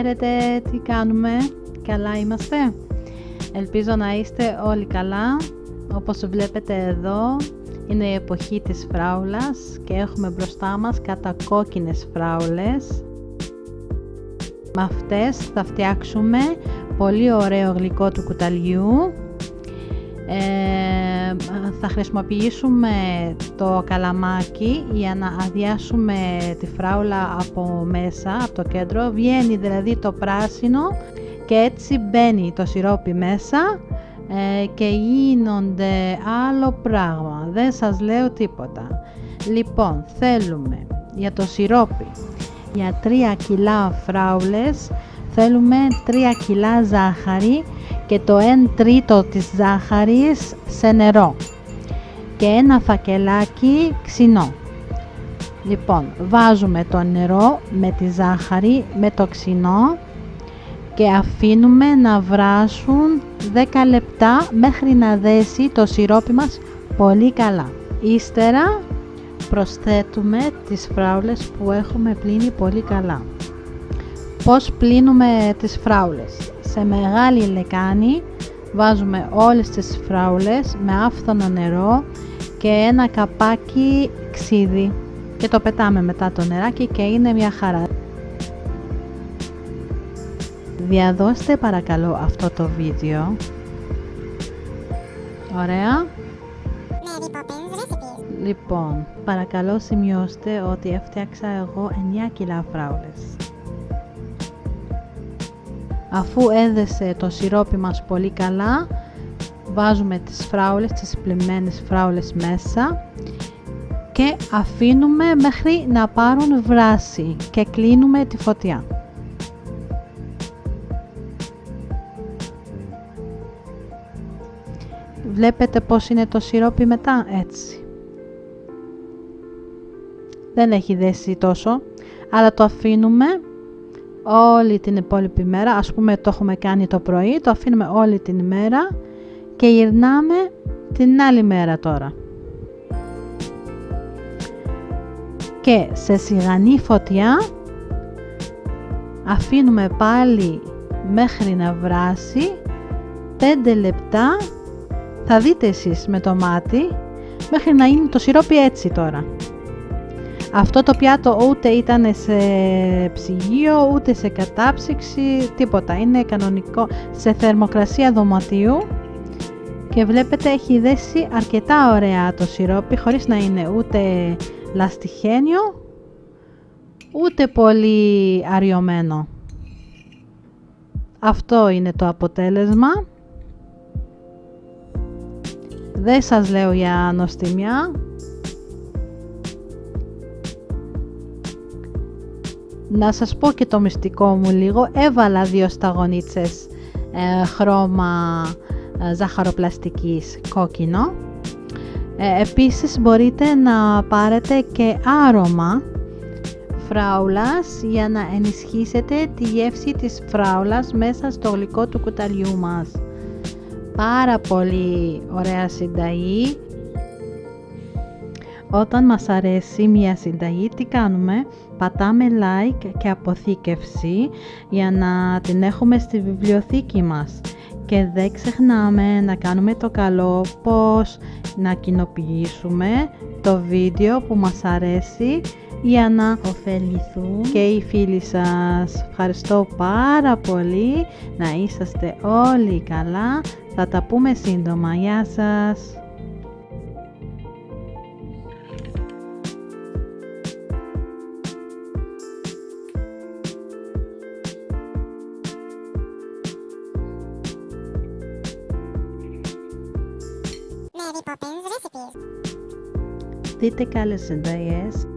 Χαίρετε, τι κάνουμε, καλά είμαστε. Ελπίζω να είστε όλοι καλά. Όπως βλέπετε εδώ είναι η εποχή της φράουλας και έχουμε μπροστά μας κατακόκκινες φράουλες. Με αυτές θα φτιάξουμε πολύ ωραίο γλυκό του κουταλιού. Ε, θα χρησιμοποιήσουμε το καλαμάκι για να αδειάσουμε τη φράουλα από μέσα, από το κέντρο. Βγαίνει δηλαδή το πράσινο και έτσι μπαίνει το σιρόπι μέσα ε, και γίνονται άλλο πράγμα. Δεν σας λέω τίποτα. Λοιπόν, θέλουμε για το σιρόπι για 3 κιλά φράουλες θέλουμε 3 κιλά ζάχαρη και το 1 τρίτο της ζάχαρης σε νερό και ένα φακελάκι ξινό. Λοιπόν, βάζουμε το νερό με τη ζάχαρη, με το ξινό και αφήνουμε να βράσουν 10 λεπτά μέχρι να δέσει το σιρόπι μας πολύ καλά. Ύστερα προσθέτουμε τις φράουλες που έχουμε πλύνει πολύ καλά. Πώς πλύνουμε τις φράουλες; Σε μεγάλη λεκάνη βάζουμε όλες τις φράουλες με άφθονο νερό και ένα καπάκι ξύδι και το πετάμε μετά το νεράκι και είναι μια χαρά. Διαδώστε παρακαλώ αυτό το βίντεο. Ωραία. Λοιπόν, παρακαλώ σημειώστε ότι έφτιαξα εγώ 9 κιλά φράουλες. Αφού έδεσε το σιρόπι μας πολύ καλά, βάζουμε τις φράουλες, τις πλημμένες φράουλες μέσα και αφήνουμε μέχρι να πάρουν βράση και κλείνουμε τη φωτιά. Βλέπετε πως είναι το σιρόπι μετά, έτσι. Δεν έχει δέσει τόσο, αλλά το αφήνουμε όλη την υπόλοιπη μέρα. Ας πούμε το έχουμε κάνει το πρωί, το αφήνουμε όλη την ημέρα και γυρνάμε την άλλη μέρα τώρα. Και σε σιγανή φωτιά αφήνουμε πάλι μέχρι να βράσει 5 λεπτά θα δείτε εσείς με το μάτι μέχρι να είναι το σιρόπι έτσι τώρα. Αυτό το πιάτο ούτε ήταν σε ψυγείο, ούτε σε κατάψυξη, τίποτα. Είναι κανονικό σε θερμοκρασία δωματίου και βλέπετε έχει δέσει αρκετά ωραία το σιρόπι χωρίς να είναι ούτε λαστιχένιο ούτε πολύ αριωμένο. Αυτό είναι το αποτέλεσμα. Δεν σας λέω για νοστιμιά. Να σας πω και το μυστικό μου λίγο. Έβαλα δύο σταγονίτσες ε, χρώμα ε, ζαχαροπλαστικής κόκκινο. Ε, επίσης μπορείτε να πάρετε και άρωμα φράουλας για να ενισχύσετε τη γεύση της φράουλας μέσα στο γλυκό του κουταλιού μας πάρα πολύ ωραία συνταγή. Όταν μας αρέσει μια συνταγή, τι κάνουμε, πατάμε like και αποθήκευση για να την έχουμε στη βιβλιοθήκη μας. Και δεν ξεχνάμε να κάνουμε το καλό πως να κοινοποιήσουμε το βίντεο που μας αρέσει για να ωφεληθούν και οι φίλοι σας. Ευχαριστώ πάρα πολύ, να είσαστε όλοι καλά, θα τα πούμε σύντομα. Γεια σας! Dite Kalesandayes